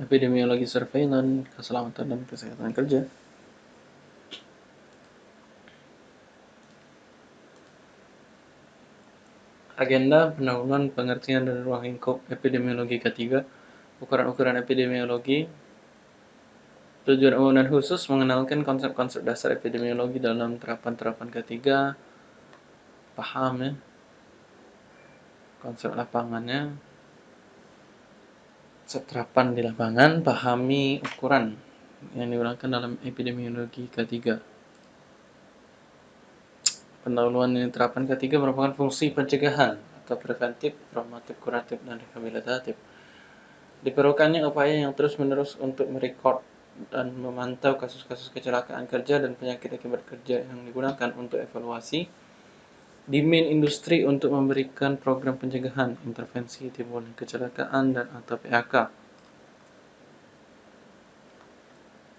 epidemiologi surveillance, keselamatan dan kesehatan kerja. Agenda pendahuluan pengertian dan ruang lingkup epidemiologi ketiga, ukuran-ukuran epidemiologi, tujuan umum dan khusus mengenalkan konsep-konsep dasar epidemiologi dalam terapan-terapan ketiga, paham ya, konsep lapangannya, seterapan di lapangan, pahami ukuran yang digunakan dalam epidemiologi ketiga. Pendahuluan ini terapan ketiga merupakan fungsi pencegahan atau preventif, promotif, kuratif, dan rehabilitatif. Diperlukannya upaya yang terus-menerus untuk merekod dan memantau kasus-kasus kecelakaan kerja dan penyakit akibat kerja yang digunakan untuk evaluasi di main industri untuk memberikan program pencegahan, intervensi timbulnya kecelakaan dan atau PHK.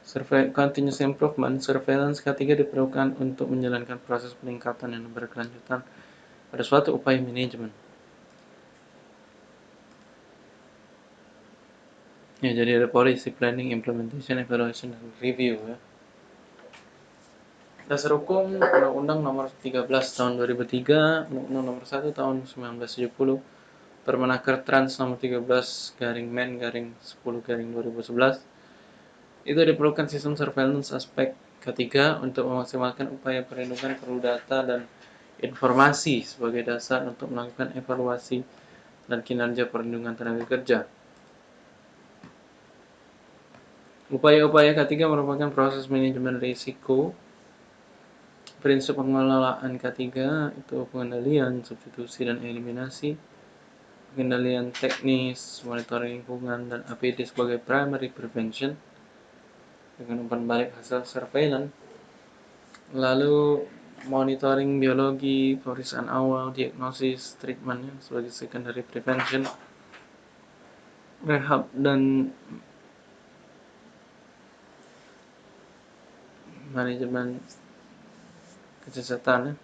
Survei continuous improvement, surveillance ketiga diperlukan untuk menjalankan proses peningkatan yang berkelanjutan pada suatu upaya manajemen. Ya, jadi ada policy planning, implementation, evaluation, dan review ya. Dasar Hukum Undang-Undang Nomor 13 Tahun 2003, Undang-Undang Nomor 1 Tahun 1970, Permenaker Trans Nomor 13 garing Men garing 10 garing 2011 itu diperlukan sistem surveillance aspek ketiga untuk memaksimalkan upaya perlindungan perlu data dan informasi sebagai dasar untuk melakukan evaluasi dan kinerja perlindungan tenaga kerja. Upaya-upaya ketiga merupakan proses manajemen risiko. Prinsip pengelolaan ketiga itu pengendalian, substitusi, dan eliminasi. Pengendalian teknis, monitoring lingkungan, dan APD sebagai primary prevention dengan umpan balik hasil surveillance lalu monitoring biologi pemeriksaan awal diagnosis treatmentnya sebagai secondary prevention rehab dan manajemen kesehatan ya.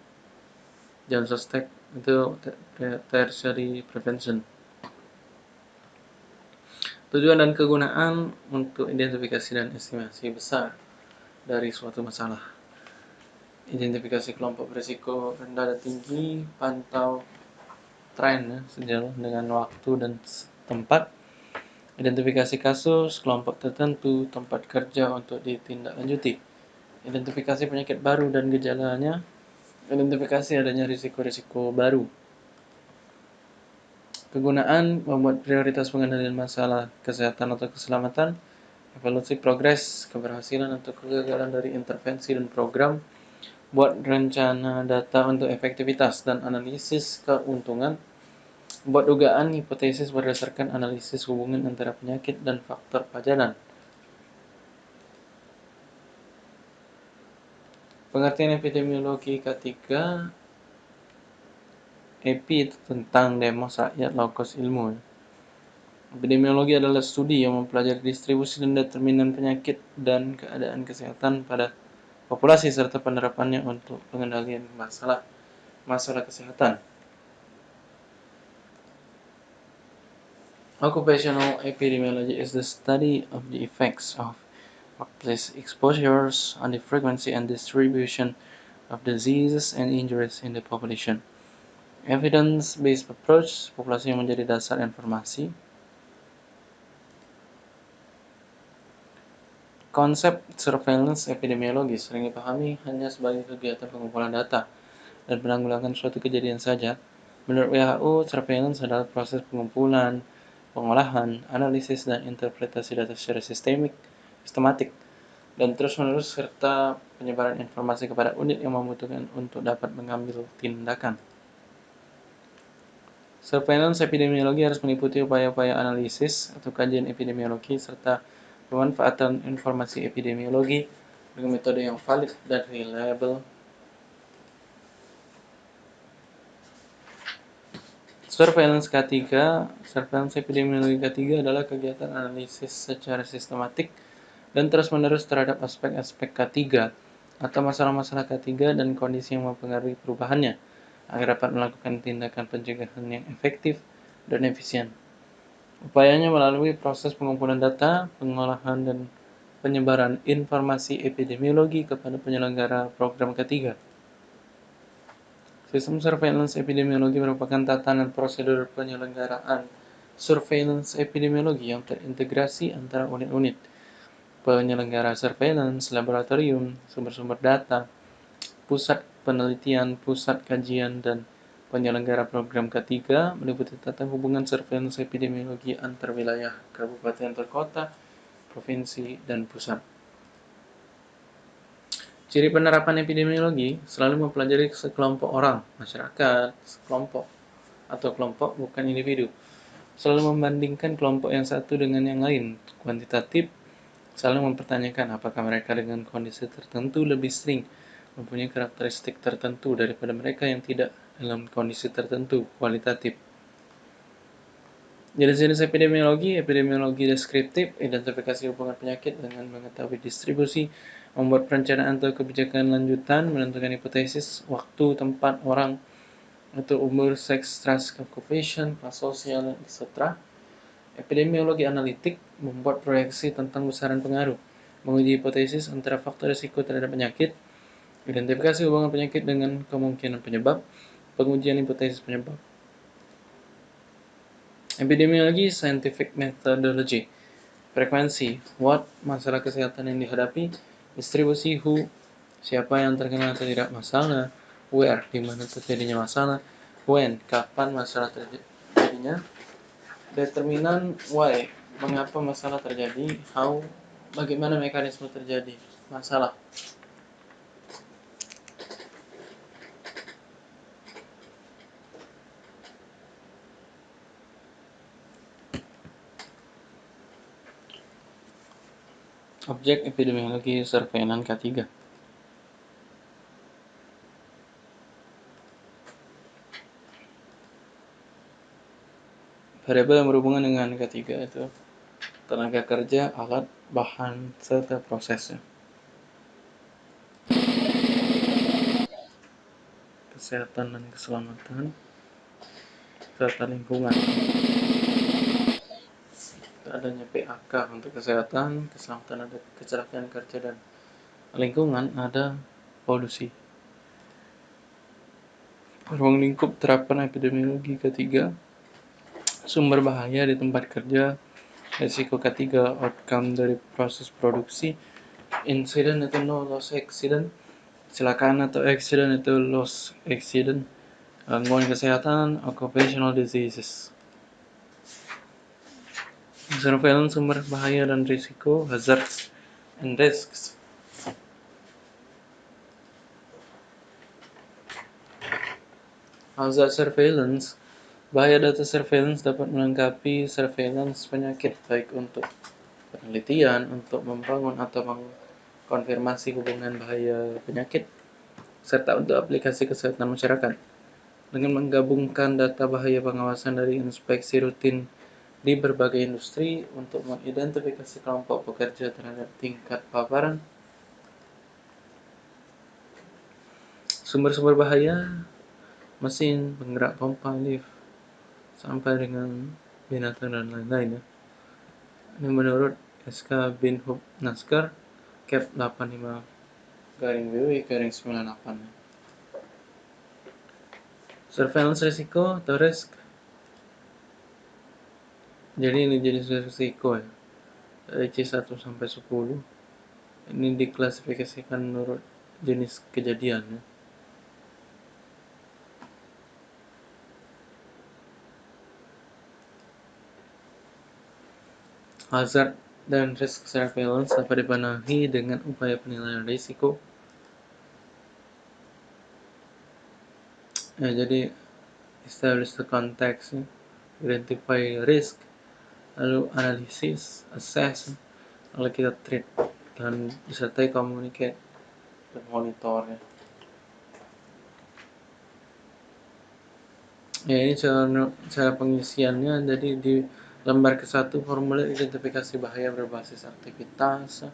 John Sostek itu tertiary prevention Tujuan dan kegunaan untuk identifikasi dan estimasi besar dari suatu masalah. Identifikasi kelompok berisiko rendah dan tinggi, pantau tren ya, sejalan dengan waktu dan tempat. Identifikasi kasus, kelompok tertentu, tempat kerja untuk ditindaklanjuti. Identifikasi penyakit baru dan gejalanya. Identifikasi adanya risiko-risiko baru Kegunaan membuat prioritas pengendalian masalah kesehatan atau keselamatan, evaluasi progres, keberhasilan atau kegagalan dari intervensi dan program, buat rencana data untuk efektivitas dan analisis keuntungan, buat dugaan hipotesis berdasarkan analisis hubungan antara penyakit dan faktor pajanan. Pengertian epidemiologi ketiga EP itu tentang demos rakyat logos ilmu. Epidemiologi adalah studi yang mempelajari distribusi dan determinan penyakit dan keadaan kesehatan pada populasi serta penerapannya untuk pengendalian masalah masalah kesehatan. Occupational epidemiology is the study of the effects of workplace exposures on the frequency and distribution of diseases and injuries in the population. Evidence-based approach, populasi menjadi dasar informasi. Konsep surveillance epidemiologi sering dipahami hanya sebagai kegiatan pengumpulan data dan penanggulangan suatu kejadian saja. Menurut WHO, surveillance adalah proses pengumpulan, pengolahan, analisis, dan interpretasi data secara sistemik, sistematik, dan terus-menerus serta penyebaran informasi kepada unit yang membutuhkan untuk dapat mengambil tindakan. Surveillance epidemiologi harus meliputi upaya-upaya analisis atau kajian epidemiologi serta pemanfaatan informasi epidemiologi dengan metode yang valid dan reliable. Surveillance ketiga, surveillance epidemiologi ketiga adalah kegiatan analisis secara sistematik dan terus-menerus terhadap aspek-aspek K3 atau masalah-masalah K3 dan kondisi yang mempengaruhi perubahannya agar dapat melakukan tindakan pencegahan yang efektif dan efisien. Upayanya melalui proses pengumpulan data, pengolahan, dan penyebaran informasi epidemiologi kepada penyelenggara program ketiga. Sistem surveillance epidemiologi merupakan tatanan prosedur penyelenggaraan surveillance epidemiologi yang terintegrasi antara unit-unit penyelenggara surveillance, laboratorium, sumber-sumber data, pusat penelitian, pusat kajian, dan penyelenggara program ketiga meliputi tata hubungan surveillance epidemiologi antar wilayah, kabupaten atau kota, provinsi, dan pusat. Ciri penerapan epidemiologi selalu mempelajari sekelompok orang, masyarakat, sekelompok, atau kelompok bukan individu. Selalu membandingkan kelompok yang satu dengan yang lain, kuantitatif, selalu mempertanyakan apakah mereka dengan kondisi tertentu lebih sering mempunyai karakteristik tertentu daripada mereka yang tidak dalam kondisi tertentu, kualitatif. Jenis-jenis epidemiologi, epidemiologi deskriptif, identifikasi hubungan penyakit dengan mengetahui distribusi, membuat perencanaan atau kebijakan lanjutan, menentukan hipotesis, waktu, tempat, orang, atau umur, seks, ras, occupation, kelas sosial, etc. Epidemiologi analitik membuat proyeksi tentang besaran pengaruh, menguji hipotesis antara faktor risiko terhadap penyakit, identifikasi hubungan penyakit dengan kemungkinan penyebab, pengujian hipotesis penyebab. Epidemiologi Scientific Methodology Frekuensi What Masalah kesehatan yang dihadapi Distribusi Who Siapa yang terkena atau tidak masalah Where Di mana terjadinya masalah When Kapan masalah terjadinya Determinan Why Mengapa masalah terjadi How Bagaimana mekanisme terjadi Masalah. Objek epidemiologi surveillance K3 Variabel yang berhubungan dengan K3 itu tenaga kerja, alat, bahan, serta prosesnya. Kesehatan dan keselamatan serta lingkungan adanya PAK untuk kesehatan, keselamatan ada kecelakaan kerja dan lingkungan ada polusi. Ruang lingkup terapan epidemiologi ketiga, sumber bahaya di tempat kerja, risiko ketiga, outcome dari proses produksi, insiden itu no loss accident, kecelakaan atau accident itu loss accident, gangguan kesehatan, occupational diseases. Surveillance sumber bahaya dan risiko, hazards and risks. Hazard surveillance Bahaya data surveillance dapat melengkapi surveillance penyakit baik untuk penelitian, untuk membangun atau mengkonfirmasi hubungan bahaya penyakit, serta untuk aplikasi kesehatan masyarakat. Dengan menggabungkan data bahaya pengawasan dari inspeksi rutin di berbagai industri untuk mengidentifikasi kelompok pekerja terhadap tingkat paparan, sumber-sumber bahaya, mesin, penggerak pompa, lift, sampai dengan binatang dan lain-lain ya. Ini menurut SK Bin Hub Naskar Cap 85 garing BW garing 98 Surveillance risiko atau risk jadi ini jenis risiko ya dari C1 sampai 10 ini diklasifikasikan menurut jenis kejadian ya. Hazard dan risk surveillance dapat dipenuhi dengan upaya penilaian risiko. Ya, jadi establish the context, identify risk, lalu analisis, assess, lalu kita treat dan disertai communicate dan monitor ya. Ya ini cara, cara pengisiannya jadi di lembar ke satu formulir identifikasi bahaya berbasis aktivitas.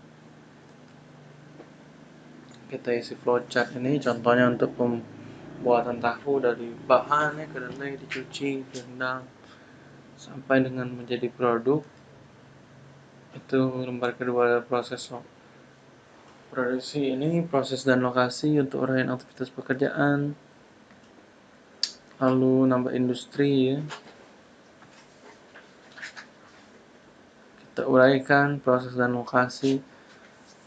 Kita isi flowchart ini contohnya untuk pembuatan tahu dari bahannya kedelai dicuci direndam sampai dengan menjadi produk. Itu lembar kedua proses produksi ini proses dan lokasi untuk uraian aktivitas pekerjaan. Lalu nambah industri ya kita uraikan proses dan lokasi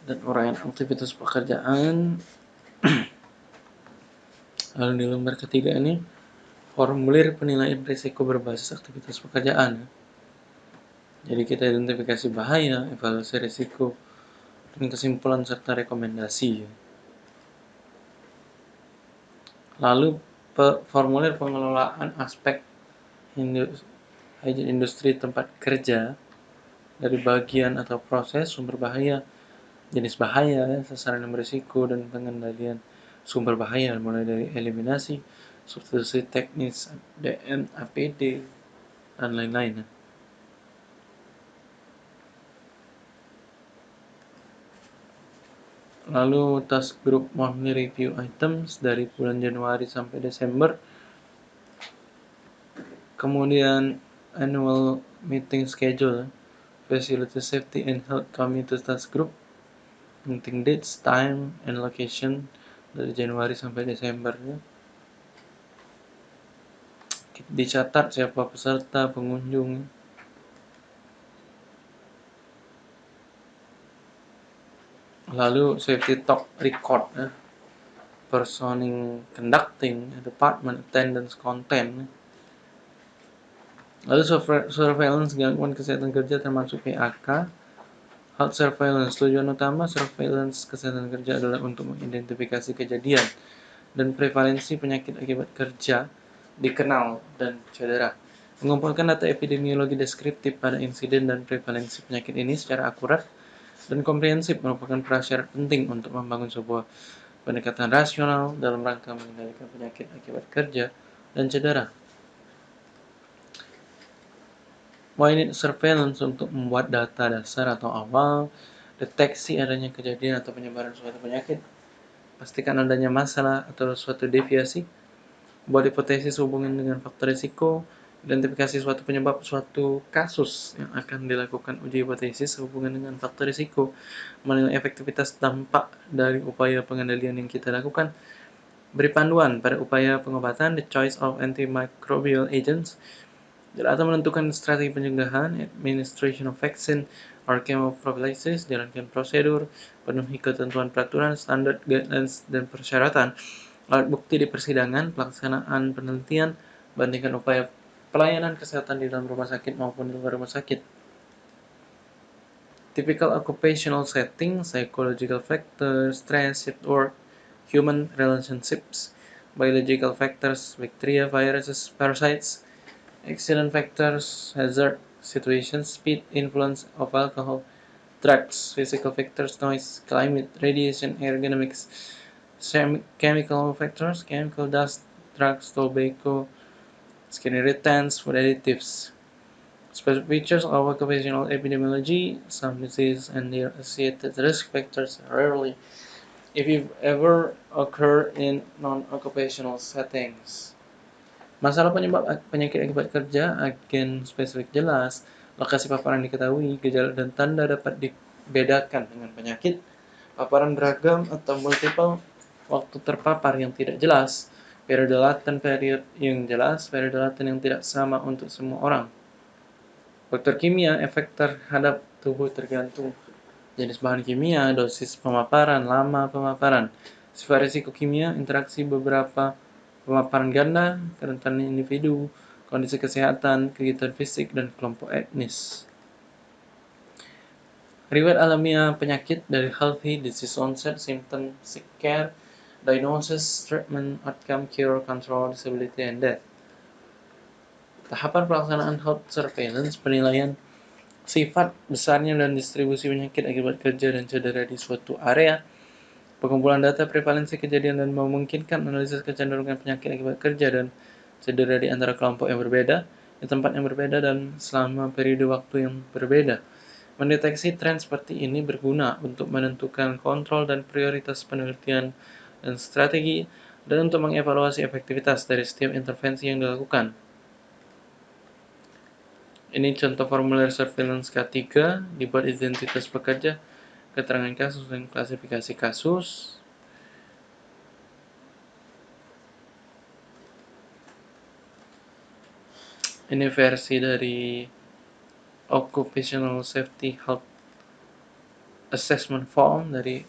dan uraian aktivitas pekerjaan. Lalu di lembar ketiga ini formulir penilaian risiko berbasis aktivitas pekerjaan. Jadi kita identifikasi bahaya evaluasi risiko dan kesimpulan serta rekomendasi. Lalu formulir pengelolaan aspek industri tempat kerja dari bagian atau proses sumber bahaya, jenis bahaya, sasaran yang berisiko, dan pengendalian sumber bahaya mulai dari eliminasi, substitusi teknis, DM, APD, dan lain-lain. Lalu task group monthly review items dari bulan Januari sampai Desember. Kemudian annual meeting schedule, facility safety and health committee task group, meeting dates, time, and location dari Januari sampai Desember. Ya. Dicatat siapa peserta, pengunjung, lalu safety talk record ya. personing conducting department attendance content lalu surveillance gangguan kesehatan kerja termasuk PAK health surveillance tujuan utama surveillance kesehatan kerja adalah untuk mengidentifikasi kejadian dan prevalensi penyakit akibat kerja dikenal dan cedera mengumpulkan data epidemiologi deskriptif pada insiden dan prevalensi penyakit ini secara akurat dan komprehensif merupakan prasyarat penting untuk membangun sebuah pendekatan rasional dalam rangka mengendalikan penyakit akibat kerja dan cedera. Need surveillance untuk membuat data dasar atau awal, deteksi adanya kejadian atau penyebaran suatu penyakit, pastikan adanya masalah atau suatu deviasi, buat hipotesis hubungan dengan faktor risiko, identifikasi suatu penyebab suatu kasus yang akan dilakukan uji hipotesis sehubungan dengan faktor risiko, menilai efektivitas dampak dari upaya pengendalian yang kita lakukan, beri panduan pada upaya pengobatan, the choice of antimicrobial agents, atau menentukan strategi pencegahan, administration of vaccine, or chemoprophylaxis, jalankan prosedur, penuhi ketentuan peraturan, standar, guidelines, dan persyaratan, alat bukti di persidangan, pelaksanaan penelitian, bandingkan upaya pelayanan kesehatan di dalam rumah sakit maupun di luar rumah sakit. Typical occupational setting, psychological factors, stress at work, human relationships, biological factors, bacteria, viruses, parasites, accident factors, hazard situations, speed, influence of alcohol, drugs, physical factors, noise, climate, radiation, ergonomics, chemical factors, chemical dust, drugs, tobacco, skin irritants, food additives. Special features of occupational epidemiology, some disease and their associated risk factors rarely, if you ever, occur in non-occupational settings. Masalah penyebab penyakit akibat kerja, agen spesifik jelas, lokasi paparan diketahui, gejala dan tanda dapat dibedakan dengan penyakit, paparan beragam atau multiple, waktu terpapar yang tidak jelas, periode laten period yang jelas, periode laten yang tidak sama untuk semua orang. Faktor kimia, efek terhadap tubuh tergantung. Jenis bahan kimia, dosis pemaparan, lama pemaparan, sifat risiko kimia, interaksi beberapa pemaparan ganda, kerentanan individu, kondisi kesehatan, kegiatan fisik, dan kelompok etnis. Riwayat alamiah penyakit dari healthy disease onset, symptom, sick care, diagnosis, treatment, outcome, cure, control, disability, and death. Tahapan pelaksanaan health surveillance penilaian sifat besarnya dan distribusi penyakit akibat kerja dan cedera di suatu area, pengumpulan data prevalensi kejadian dan memungkinkan analisis kecenderungan penyakit akibat kerja dan cedera di antara kelompok yang berbeda, di tempat yang berbeda, dan selama periode waktu yang berbeda. Mendeteksi tren seperti ini berguna untuk menentukan kontrol dan prioritas penelitian dan strategi, dan untuk mengevaluasi efektivitas dari setiap intervensi yang dilakukan. Ini contoh formulir surveillance K3 dibuat identitas pekerja, keterangan kasus dan klasifikasi kasus. Ini versi dari Occupational Safety Health Assessment Form dari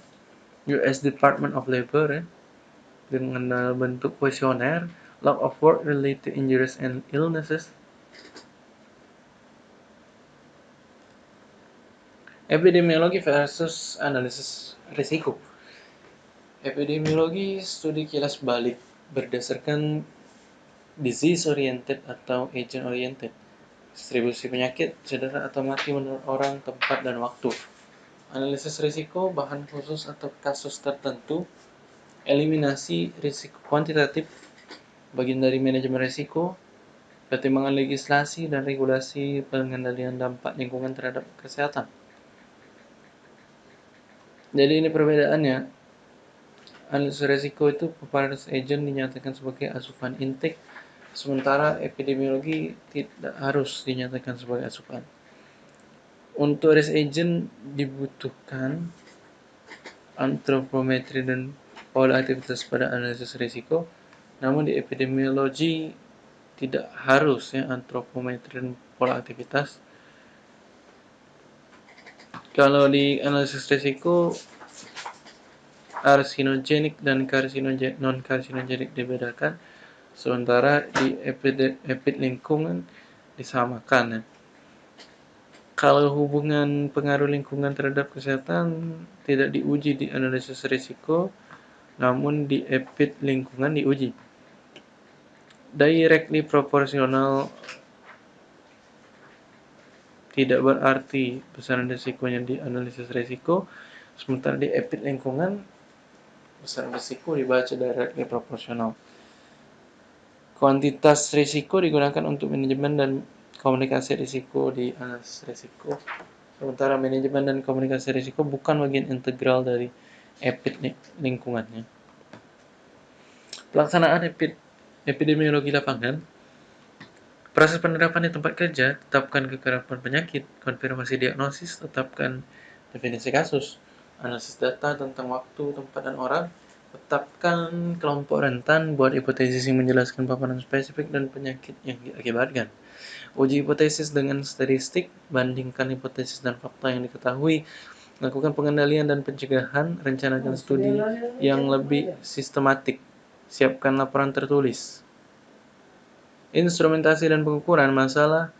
US Department of Labor ya, dengan bentuk kuesioner, log of work related injuries and illnesses, Epidemiologi versus analisis risiko. Epidemiologi studi kilas balik berdasarkan disease oriented atau agent oriented. Distribusi penyakit, cedera atau mati menurut orang, tempat, dan waktu. Analisis risiko, bahan khusus atau kasus tertentu. Eliminasi risiko kuantitatif, bagian dari manajemen risiko, pertimbangan legislasi dan regulasi pengendalian dampak lingkungan terhadap kesehatan. Jadi ini perbedaannya. Analisis resiko itu preparedness agent dinyatakan sebagai asupan intake, sementara epidemiologi tidak harus dinyatakan sebagai asupan. Untuk risk agent dibutuhkan antropometri dan pola aktivitas pada analisis risiko, namun di epidemiologi tidak harus ya antropometri dan pola aktivitas kalau di analisis risiko karsinogenik dan karsinogenik non karsinogenik dibedakan, sementara di epid, epid lingkungan disamakan ya. Kalau hubungan pengaruh lingkungan terhadap kesehatan tidak diuji di analisis risiko, namun di epid lingkungan diuji. Directly proporsional tidak berarti besaran risikonya di analisis risiko, sementara di epid lingkungan besaran risiko dibaca directly proporsional. Kuantitas risiko digunakan untuk manajemen dan komunikasi risiko di analisis risiko, sementara manajemen dan komunikasi risiko bukan bagian integral dari epid lingkungannya. Pelaksanaan epid epidemiologi lapangan Proses penerapan di tempat kerja, tetapkan kekerapan penyakit, konfirmasi diagnosis, tetapkan definisi kasus, analisis data tentang waktu, tempat, dan orang, tetapkan kelompok rentan, buat hipotesis yang menjelaskan paparan spesifik dan penyakit yang diakibatkan. Uji hipotesis dengan statistik, bandingkan hipotesis dan fakta yang diketahui, lakukan pengendalian dan pencegahan, rencanakan studi yang lebih sistematik, siapkan laporan tertulis instrumentasi dan pengukuran masalah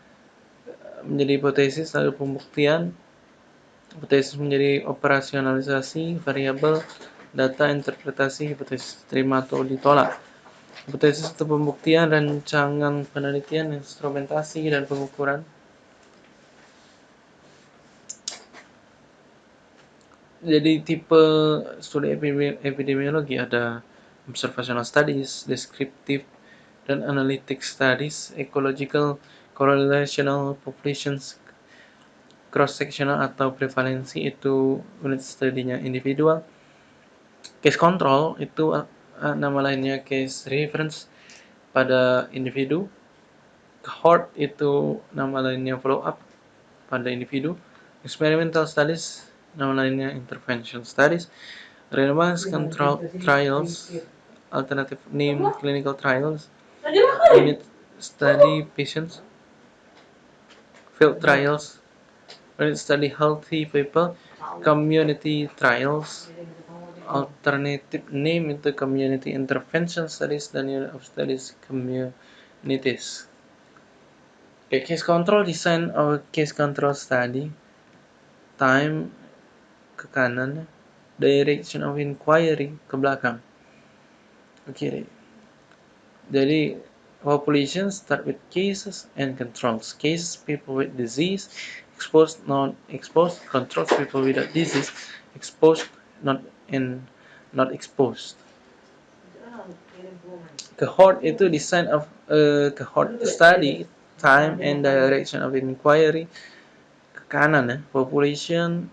menjadi hipotesis lalu pembuktian hipotesis menjadi operasionalisasi variabel data interpretasi hipotesis terima atau ditolak. Hipotesis atau pembuktian rancangan penelitian instrumentasi dan pengukuran. Jadi tipe studi epidemiologi ada observational studies, descriptive dan analytic studies, ecological correlational populations, cross-sectional atau prevalensi itu unit studinya individual. Case control itu uh, nama lainnya case reference pada individu. Cohort itu nama lainnya follow up pada individu. Experimental studies nama lainnya intervention studies. Randomized control trials, alternative name clinical trials, unit study patients, field trials, unit study healthy people, community trials, alternative name itu community intervention studies dan unit of studies communities. Okay, case control design or case control study, time ke kanan, direction of inquiry ke belakang. Oke, okay, jadi population start with cases and controls. Cases people with disease, exposed non exposed, controls people without disease, exposed not in not exposed. Cohort itu design of a cohort study, time and direction of inquiry ke kanan ya. Population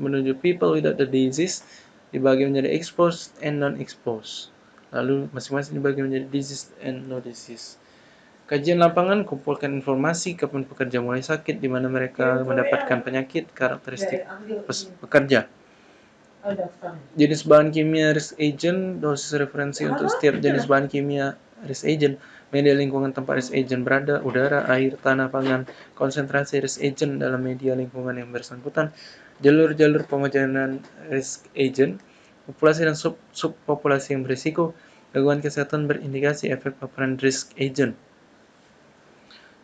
menuju people without the disease dibagi menjadi exposed and non exposed lalu masing-masing dibagi menjadi disease and no disease. Kajian lapangan kumpulkan informasi kapan pekerja mulai sakit, di mana mereka mendapatkan penyakit, karakteristik pekerja. Jenis bahan kimia risk agent, dosis referensi untuk setiap jenis bahan kimia risk agent, media lingkungan tempat risk agent berada, udara, air, tanah, pangan, konsentrasi risk agent dalam media lingkungan yang bersangkutan, jalur-jalur pemajanan risk agent, populasi dan sub-subpopulasi yang berisiko, gangguan kesehatan berindikasi efek paparan risk agent.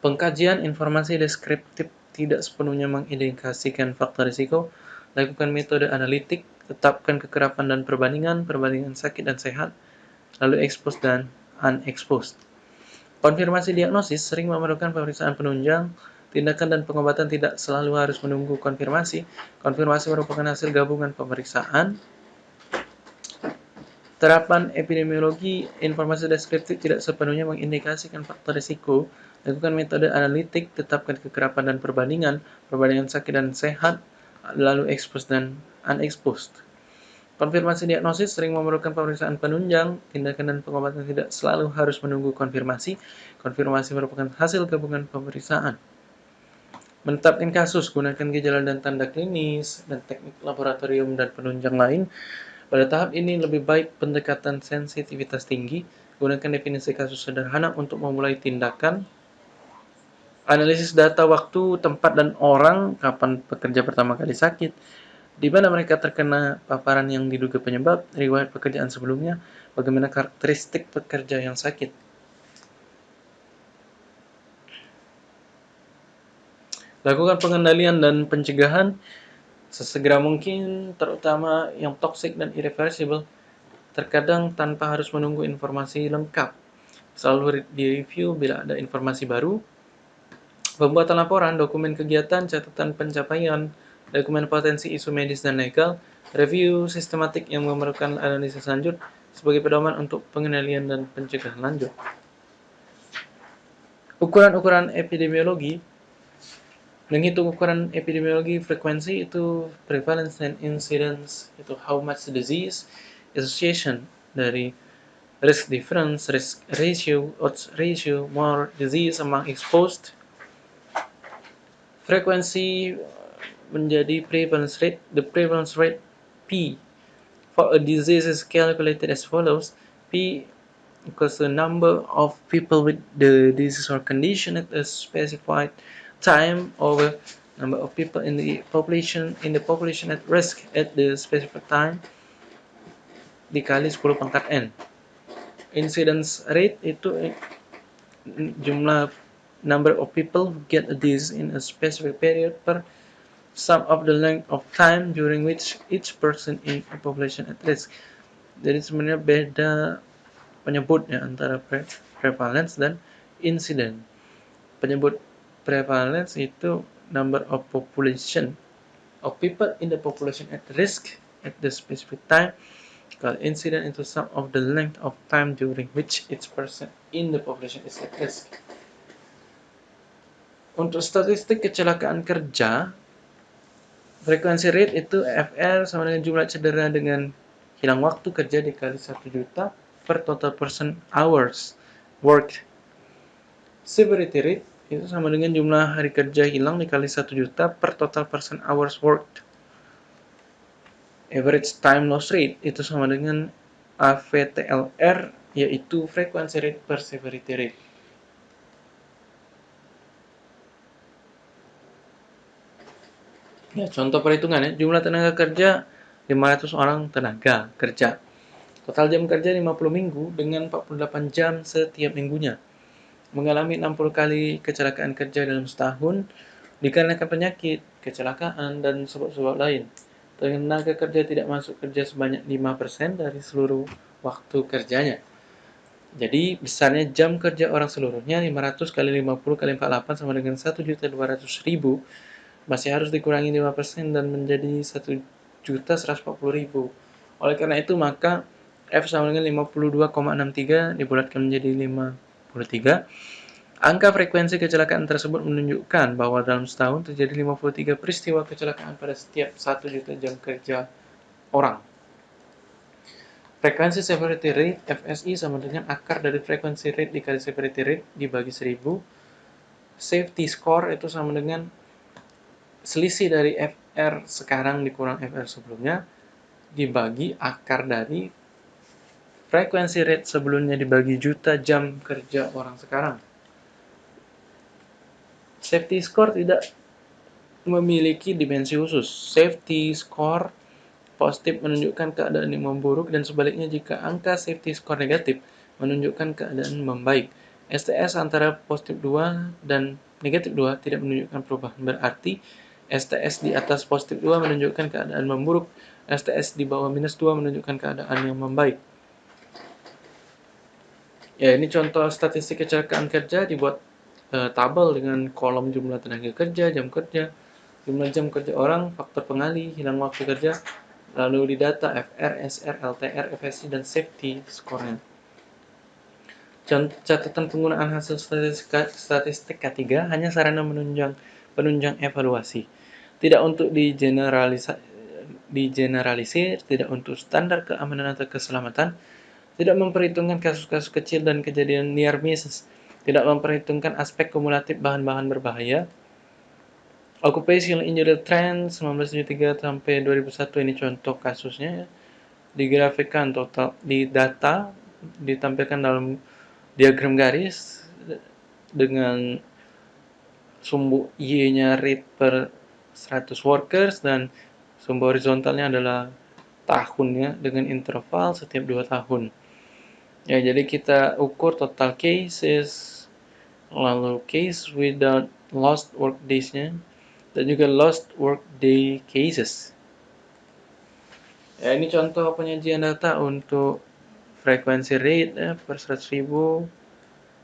Pengkajian informasi deskriptif tidak sepenuhnya mengindikasikan faktor risiko. Lakukan metode analitik, tetapkan kekerapan dan perbandingan, perbandingan sakit dan sehat, lalu expose dan unexposed. Konfirmasi diagnosis sering memerlukan pemeriksaan penunjang, tindakan dan pengobatan tidak selalu harus menunggu konfirmasi. Konfirmasi merupakan hasil gabungan pemeriksaan, Terapan epidemiologi informasi deskriptif tidak sepenuhnya mengindikasikan faktor risiko. Lakukan metode analitik, tetapkan kekerapan dan perbandingan, perbandingan sakit dan sehat, lalu expose dan unexposed. Konfirmasi diagnosis sering memerlukan pemeriksaan penunjang, tindakan dan pengobatan tidak selalu harus menunggu konfirmasi. Konfirmasi merupakan hasil gabungan pemeriksaan. Menetapkan kasus, gunakan gejala dan tanda klinis, dan teknik laboratorium dan penunjang lain pada tahap ini lebih baik pendekatan sensitivitas tinggi, gunakan definisi kasus sederhana untuk memulai tindakan, analisis data waktu, tempat, dan orang, kapan pekerja pertama kali sakit, di mana mereka terkena paparan yang diduga penyebab, riwayat pekerjaan sebelumnya, bagaimana karakteristik pekerja yang sakit. Lakukan pengendalian dan pencegahan sesegera mungkin, terutama yang toxic dan irreversible, terkadang tanpa harus menunggu informasi lengkap. Selalu direview bila ada informasi baru. Pembuatan laporan, dokumen kegiatan, catatan pencapaian, dokumen potensi isu medis dan legal, review sistematik yang memerlukan analisis lanjut sebagai pedoman untuk pengendalian dan pencegahan lanjut. Ukuran-ukuran epidemiologi Menghitung ukuran epidemiologi frekuensi itu prevalence and incidence itu how much disease association dari risk difference, risk ratio, odds ratio, more disease among exposed. Frekuensi menjadi prevalence rate. The prevalence rate P for a disease is calculated as follows. P equals the number of people with the disease or condition at a specified time over number of people in the population in the population at risk at the specific time dikali 10 pangkat n. Incidence rate itu jumlah number of people get this in a specific period per sum of the length of time during which each person in a population at risk. Jadi sebenarnya beda penyebutnya antara prevalence dan incident. Penyebut prevalence itu number of population. Of people in the population at risk at the specific time. Kalau incident itu sum of the length of time during which each person in the population is at risk. Untuk statistik kecelakaan kerja frekuensi rate itu FR sama dengan jumlah cedera dengan hilang waktu kerja dikali 1 juta per total person hours worked. Severity rate itu sama dengan jumlah hari kerja hilang dikali 1 juta per total person hours worked. Average time loss rate itu sama dengan AVTLR yaitu frekuensi rate per severity rate. Ya, contoh perhitungan ya, jumlah tenaga kerja 500 orang tenaga kerja. Total jam kerja 50 minggu dengan 48 jam setiap minggunya mengalami 60 kali kecelakaan kerja dalam setahun dikarenakan penyakit, kecelakaan, dan sebab-sebab lain. Tenaga kerja tidak masuk kerja sebanyak 5% dari seluruh waktu kerjanya. Jadi, besarnya jam kerja orang seluruhnya 500 kali 50 kali 48 sama dengan 1.200.000 masih harus dikurangi 5% dan menjadi 1.140.000. Oleh karena itu, maka F sama dengan 52,63 dibulatkan menjadi 5 Angka frekuensi kecelakaan tersebut menunjukkan bahwa dalam setahun terjadi 53 peristiwa kecelakaan pada setiap 1 juta jam kerja orang. Frekuensi severity rate FSI sama dengan akar dari frekuensi rate dikali severity rate dibagi 1000. Safety score itu sama dengan selisih dari FR sekarang dikurang FR sebelumnya dibagi akar dari frekuensi rate sebelumnya dibagi juta jam kerja orang sekarang. Safety score tidak memiliki dimensi khusus. Safety score positif menunjukkan keadaan yang memburuk dan sebaliknya jika angka safety score negatif menunjukkan keadaan membaik. STS antara positif 2 dan negatif 2 tidak menunjukkan perubahan. Berarti STS di atas positif 2 menunjukkan keadaan memburuk. STS di bawah minus 2 menunjukkan keadaan yang membaik. Ya, ini contoh statistik kecelakaan kerja dibuat uh, tabel dengan kolom jumlah tenaga kerja, jam kerja, jumlah jam kerja orang, faktor pengalih, hilang waktu kerja, lalu di data FR, SR, LTR, FSI, dan safety score-nya. Catatan penggunaan hasil statistik, statistik K3 hanya sarana menunjang penunjang evaluasi. Tidak untuk digeneralisir, digeneralisir, tidak untuk standar keamanan atau keselamatan, tidak memperhitungkan kasus-kasus kecil dan kejadian near misses, tidak memperhitungkan aspek kumulatif bahan-bahan berbahaya, Occupational Injury Trend 1973 sampai 2001 ini contoh kasusnya digrafikkan total di data ditampilkan dalam diagram garis dengan sumbu Y-nya rate per 100 workers dan sumbu horizontalnya adalah tahunnya dengan interval setiap 2 tahun. Ya, jadi kita ukur total cases lalu case without lost work days-nya dan juga lost work day cases. Ya, ini contoh penyajian data untuk frekuensi rate ya, per 100.000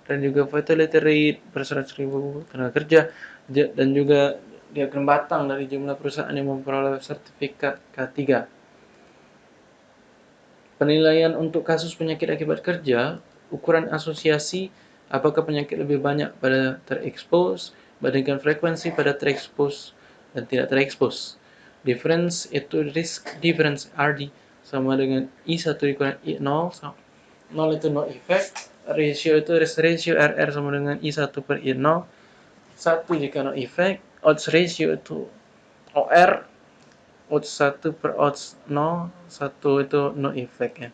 dan juga fatality rate per 100.000 tenaga kerja dan juga diagram batang dari jumlah perusahaan yang memperoleh sertifikat K3. Penilaian untuk kasus penyakit akibat kerja, ukuran asosiasi apakah penyakit lebih banyak pada terekspos bandingkan frekuensi pada terekspos dan tidak terekspos. Difference itu risk difference RD sama dengan I1 dikurang I0 0 itu no effect ratio itu risk ratio RR sama dengan I1 per I0 1 jika no effect odds ratio itu OR odds 1 per odds 0 1 itu no effect ya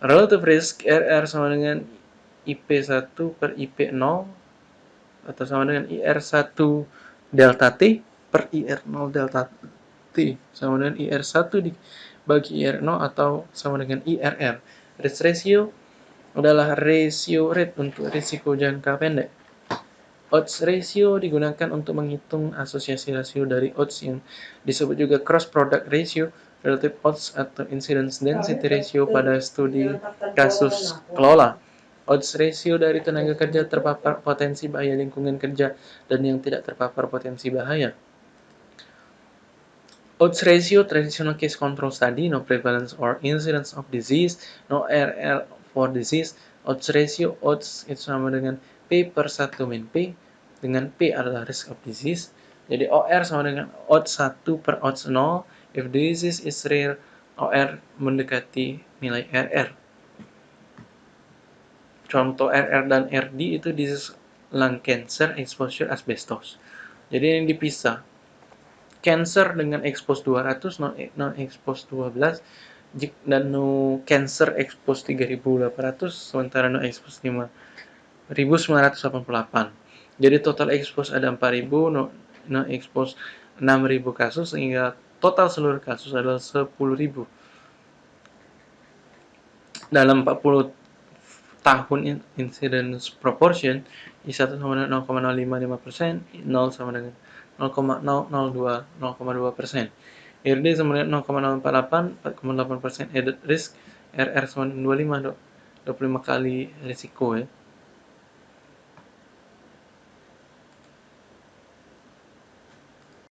relative risk RR sama dengan IP1 per IP0 atau sama dengan IR1 delta T per IR0 delta T sama dengan IR1 dibagi IR0 atau sama dengan IRR. Risk ratio adalah ratio rate untuk risiko jangka pendek. Odds ratio digunakan untuk menghitung asosiasi rasio dari odds yang disebut juga cross product ratio, relative odds atau incidence density ratio pada studi kasus kelola odds ratio dari tenaga kerja terpapar potensi bahaya lingkungan kerja dan yang tidak terpapar potensi bahaya. Odds ratio traditional case control study, no prevalence or incidence of disease, no RR for disease. Odds ratio, odds itu sama dengan P per 1 min P, dengan P adalah risk of disease. Jadi OR sama dengan odds 1 per odds 0, if disease is rare, OR mendekati nilai RR. Contoh RR dan RD itu di lung cancer, exposure asbestos. Jadi ini dipisah. Cancer dengan expose 200, non, non expose 12, dan no cancer expose 3800, sementara no expose 5988. Jadi total expose ada 4000, no, no expose 6000 kasus, sehingga total seluruh kasus adalah 10000. Dalam 40 tahun incidence proportion I1 sama dengan 0,055 persen, 0 sama dengan 0,002 0,2 persen. RD sama dengan 0,048 4,8 persen added risk, RR sama dengan 25 25 kali risiko ya.